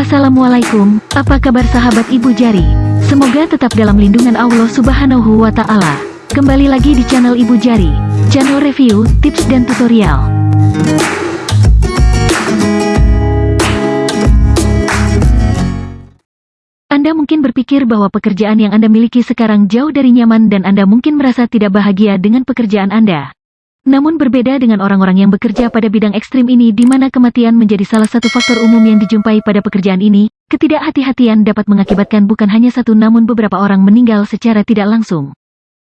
Assalamualaikum, apa kabar sahabat Ibu Jari? Semoga tetap dalam lindungan Allah Subhanahu wa Ta'ala. Kembali lagi di channel Ibu Jari, channel review, tips, dan tutorial. Anda mungkin berpikir bahwa pekerjaan yang Anda miliki sekarang jauh dari nyaman dan Anda mungkin merasa tidak bahagia dengan pekerjaan Anda. Namun berbeda dengan orang-orang yang bekerja pada bidang ekstrim ini di mana kematian menjadi salah satu faktor umum yang dijumpai pada pekerjaan ini, ketidakhati-hatian dapat mengakibatkan bukan hanya satu namun beberapa orang meninggal secara tidak langsung.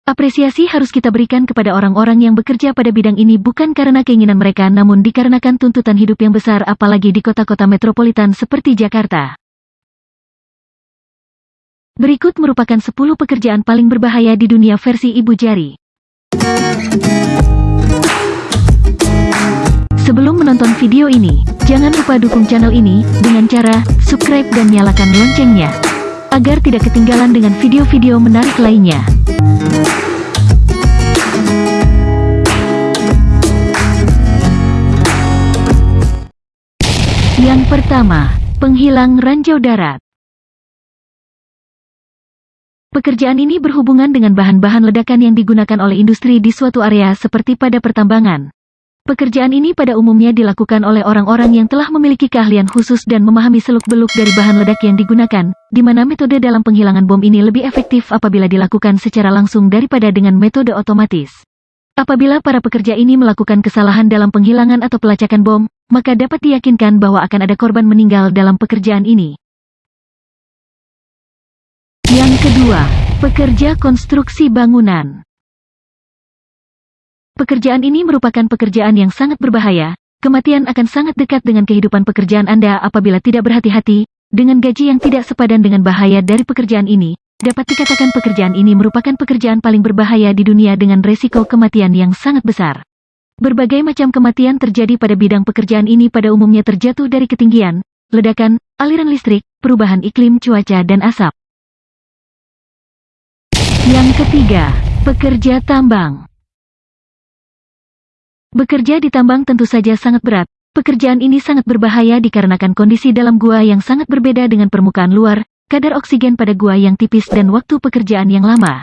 Apresiasi harus kita berikan kepada orang-orang yang bekerja pada bidang ini bukan karena keinginan mereka namun dikarenakan tuntutan hidup yang besar apalagi di kota-kota metropolitan seperti Jakarta. Berikut merupakan 10 pekerjaan paling berbahaya di dunia versi Ibu Jari. Menonton video ini, jangan lupa dukung channel ini dengan cara subscribe dan nyalakan loncengnya, agar tidak ketinggalan dengan video-video menarik lainnya. Yang pertama, penghilang ranjau darat. Pekerjaan ini berhubungan dengan bahan-bahan ledakan yang digunakan oleh industri di suatu area seperti pada pertambangan. Pekerjaan ini pada umumnya dilakukan oleh orang-orang yang telah memiliki keahlian khusus dan memahami seluk-beluk dari bahan ledak yang digunakan, di mana metode dalam penghilangan bom ini lebih efektif apabila dilakukan secara langsung daripada dengan metode otomatis. Apabila para pekerja ini melakukan kesalahan dalam penghilangan atau pelacakan bom, maka dapat diyakinkan bahwa akan ada korban meninggal dalam pekerjaan ini. Yang kedua, pekerja konstruksi bangunan. Pekerjaan ini merupakan pekerjaan yang sangat berbahaya, kematian akan sangat dekat dengan kehidupan pekerjaan Anda apabila tidak berhati-hati, dengan gaji yang tidak sepadan dengan bahaya dari pekerjaan ini, dapat dikatakan pekerjaan ini merupakan pekerjaan paling berbahaya di dunia dengan resiko kematian yang sangat besar. Berbagai macam kematian terjadi pada bidang pekerjaan ini pada umumnya terjatuh dari ketinggian, ledakan, aliran listrik, perubahan iklim cuaca dan asap. Yang ketiga, pekerja tambang. Bekerja di tambang tentu saja sangat berat. Pekerjaan ini sangat berbahaya dikarenakan kondisi dalam gua yang sangat berbeda dengan permukaan luar, kadar oksigen pada gua yang tipis dan waktu pekerjaan yang lama.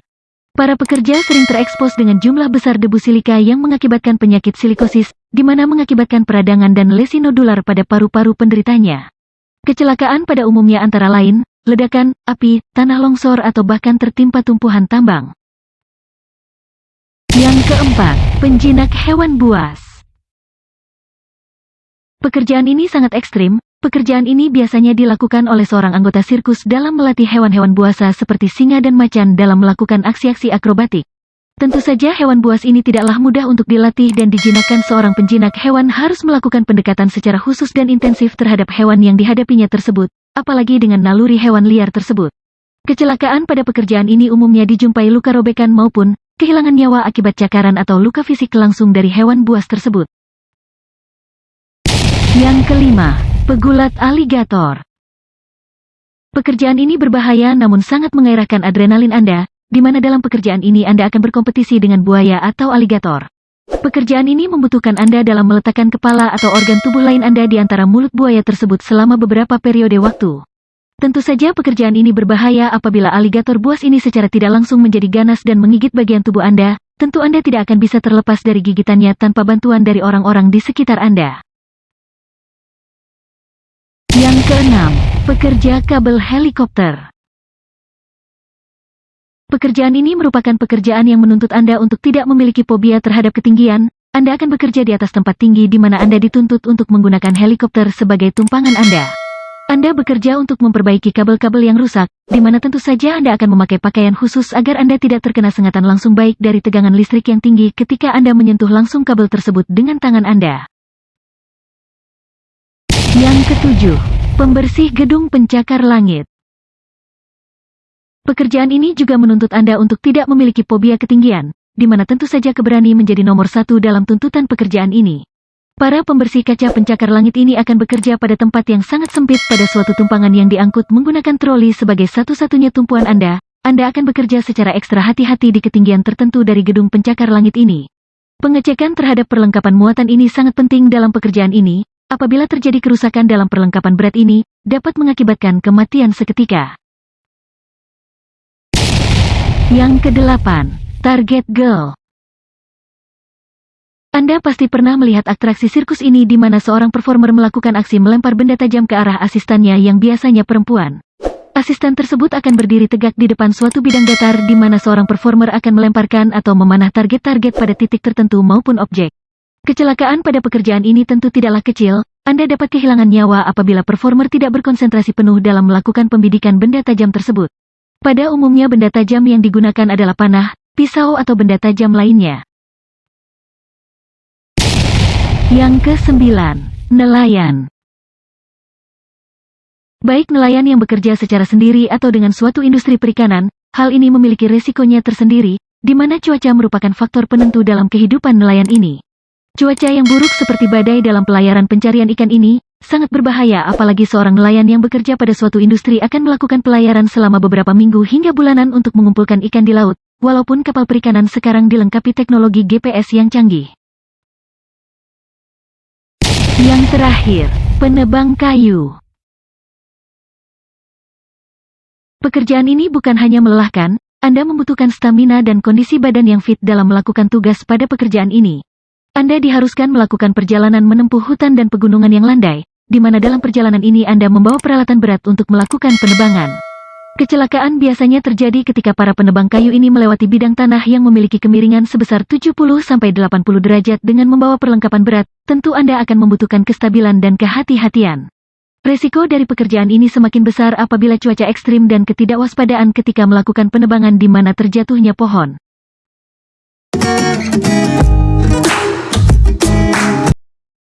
Para pekerja sering terekspos dengan jumlah besar debu silika yang mengakibatkan penyakit silikosis, di mana mengakibatkan peradangan dan lesi nodular pada paru-paru penderitanya. Kecelakaan pada umumnya antara lain, ledakan, api, tanah longsor atau bahkan tertimpa tumpuhan tambang. Yang keempat, penjinak hewan buas. Pekerjaan ini sangat ekstrim, pekerjaan ini biasanya dilakukan oleh seorang anggota sirkus dalam melatih hewan-hewan buasa seperti singa dan macan dalam melakukan aksi-aksi akrobatik. Tentu saja hewan buas ini tidaklah mudah untuk dilatih dan dijinakkan seorang penjinak hewan harus melakukan pendekatan secara khusus dan intensif terhadap hewan yang dihadapinya tersebut, apalagi dengan naluri hewan liar tersebut. Kecelakaan pada pekerjaan ini umumnya dijumpai luka robekan maupun kehilangan nyawa akibat cakaran atau luka fisik langsung dari hewan buas tersebut. Yang kelima, pegulat aligator. Pekerjaan ini berbahaya namun sangat mengairahkan adrenalin Anda, di mana dalam pekerjaan ini Anda akan berkompetisi dengan buaya atau aligator. Pekerjaan ini membutuhkan Anda dalam meletakkan kepala atau organ tubuh lain Anda di antara mulut buaya tersebut selama beberapa periode waktu. Tentu saja pekerjaan ini berbahaya apabila aligator buas ini secara tidak langsung menjadi ganas dan menggigit bagian tubuh Anda, tentu Anda tidak akan bisa terlepas dari gigitannya tanpa bantuan dari orang-orang di sekitar Anda. Yang keenam, pekerja kabel helikopter. Pekerjaan ini merupakan pekerjaan yang menuntut Anda untuk tidak memiliki fobia terhadap ketinggian, Anda akan bekerja di atas tempat tinggi di mana Anda dituntut untuk menggunakan helikopter sebagai tumpangan Anda. Anda bekerja untuk memperbaiki kabel-kabel yang rusak, di mana tentu saja Anda akan memakai pakaian khusus agar Anda tidak terkena sengatan langsung baik dari tegangan listrik yang tinggi ketika Anda menyentuh langsung kabel tersebut dengan tangan Anda. Yang ketujuh, pembersih gedung pencakar langit. Pekerjaan ini juga menuntut Anda untuk tidak memiliki fobia ketinggian, di mana tentu saja keberani menjadi nomor satu dalam tuntutan pekerjaan ini. Para pembersih kaca pencakar langit ini akan bekerja pada tempat yang sangat sempit pada suatu tumpangan yang diangkut menggunakan troli sebagai satu-satunya tumpuan Anda. Anda akan bekerja secara ekstra hati-hati di ketinggian tertentu dari gedung pencakar langit ini. Pengecekan terhadap perlengkapan muatan ini sangat penting dalam pekerjaan ini, Apabila terjadi kerusakan dalam perlengkapan berat ini, dapat mengakibatkan kematian seketika. Yang kedelapan, Target Girl. Anda pasti pernah melihat atraksi sirkus ini di mana seorang performer melakukan aksi melempar benda tajam ke arah asistannya yang biasanya perempuan. Asisten tersebut akan berdiri tegak di depan suatu bidang datar di mana seorang performer akan melemparkan atau memanah target-target pada titik tertentu maupun objek. Kecelakaan pada pekerjaan ini tentu tidaklah kecil, Anda dapat kehilangan nyawa apabila performer tidak berkonsentrasi penuh dalam melakukan pembidikan benda tajam tersebut. Pada umumnya benda tajam yang digunakan adalah panah, pisau atau benda tajam lainnya. Yang kesembilan, nelayan. Baik nelayan yang bekerja secara sendiri atau dengan suatu industri perikanan, hal ini memiliki resikonya tersendiri, di mana cuaca merupakan faktor penentu dalam kehidupan nelayan ini. Cuaca yang buruk seperti badai dalam pelayaran pencarian ikan ini, sangat berbahaya apalagi seorang nelayan yang bekerja pada suatu industri akan melakukan pelayaran selama beberapa minggu hingga bulanan untuk mengumpulkan ikan di laut, walaupun kapal perikanan sekarang dilengkapi teknologi GPS yang canggih. Yang terakhir, penebang kayu. Pekerjaan ini bukan hanya melelahkan, Anda membutuhkan stamina dan kondisi badan yang fit dalam melakukan tugas pada pekerjaan ini. Anda diharuskan melakukan perjalanan menempuh hutan dan pegunungan yang landai, di mana dalam perjalanan ini Anda membawa peralatan berat untuk melakukan penebangan. Kecelakaan biasanya terjadi ketika para penebang kayu ini melewati bidang tanah yang memiliki kemiringan sebesar 70-80 derajat dengan membawa perlengkapan berat, tentu Anda akan membutuhkan kestabilan dan kehati-hatian. Resiko dari pekerjaan ini semakin besar apabila cuaca ekstrim dan ketidakwaspadaan ketika melakukan penebangan di mana terjatuhnya pohon.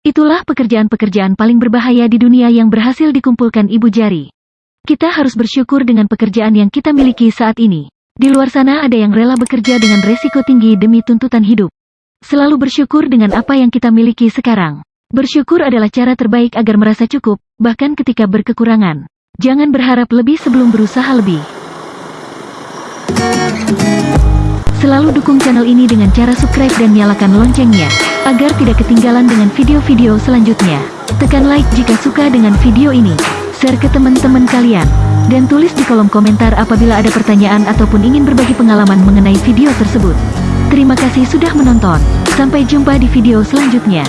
Itulah pekerjaan-pekerjaan paling berbahaya di dunia yang berhasil dikumpulkan Ibu Jari. Kita harus bersyukur dengan pekerjaan yang kita miliki saat ini. Di luar sana ada yang rela bekerja dengan resiko tinggi demi tuntutan hidup. Selalu bersyukur dengan apa yang kita miliki sekarang. Bersyukur adalah cara terbaik agar merasa cukup, bahkan ketika berkekurangan. Jangan berharap lebih sebelum berusaha lebih. Selalu dukung channel ini dengan cara subscribe dan nyalakan loncengnya, agar tidak ketinggalan dengan video-video selanjutnya. Tekan like jika suka dengan video ini share ke teman-teman kalian. Dan tulis di kolom komentar apabila ada pertanyaan ataupun ingin berbagi pengalaman mengenai video tersebut. Terima kasih sudah menonton. Sampai jumpa di video selanjutnya.